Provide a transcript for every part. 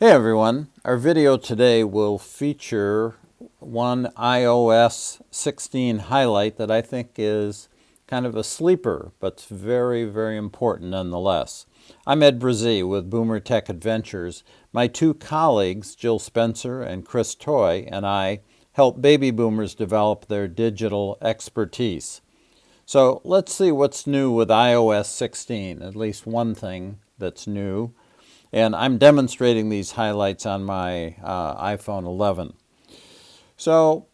Hey everyone, our video today will feature one iOS 16 highlight that I think is kind of a sleeper, but very, very important nonetheless. I'm Ed Brazee with Boomer Tech Adventures. My two colleagues, Jill Spencer and Chris Toy, and I help baby boomers develop their digital expertise. So let's see what's new with iOS 16, at least one thing that's new. And I'm demonstrating these highlights on my uh, iPhone 11. So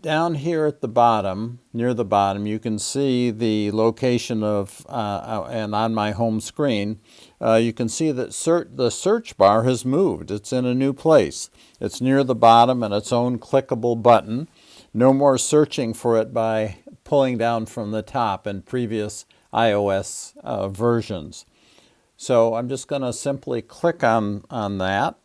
down here at the bottom, near the bottom, you can see the location of, uh, uh and on my home screen, uh, you can see that the search bar has moved. It's in a new place. It's near the bottom and its own clickable button. No more searching for it by pulling down from the top in previous iOS uh, versions. So I'm just going to simply click on, on that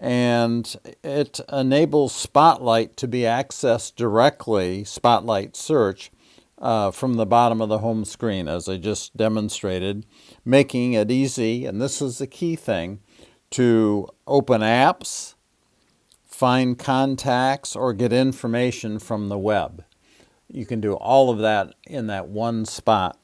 and it enables Spotlight to be accessed directly, Spotlight Search, uh, from the bottom of the home screen as I just demonstrated, making it easy, and this is the key thing, to open apps, find contacts, or get information from the web. You can do all of that in that one spot.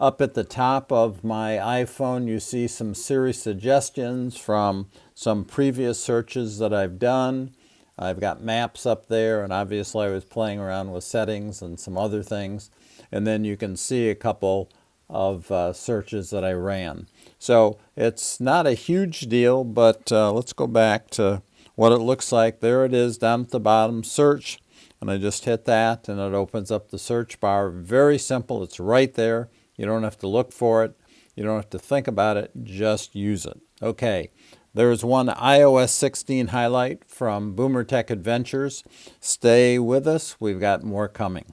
Up at the top of my iPhone, you see some Siri suggestions from some previous searches that I've done. I've got maps up there, and obviously I was playing around with settings and some other things. And then you can see a couple of uh, searches that I ran. So it's not a huge deal, but uh, let's go back to what it looks like. There it is down at the bottom, search, and I just hit that and it opens up the search bar. Very simple, it's right there. You don't have to look for it. You don't have to think about it. Just use it. Okay, there's one iOS 16 highlight from Boomer Tech Adventures. Stay with us. We've got more coming.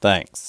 Thanks.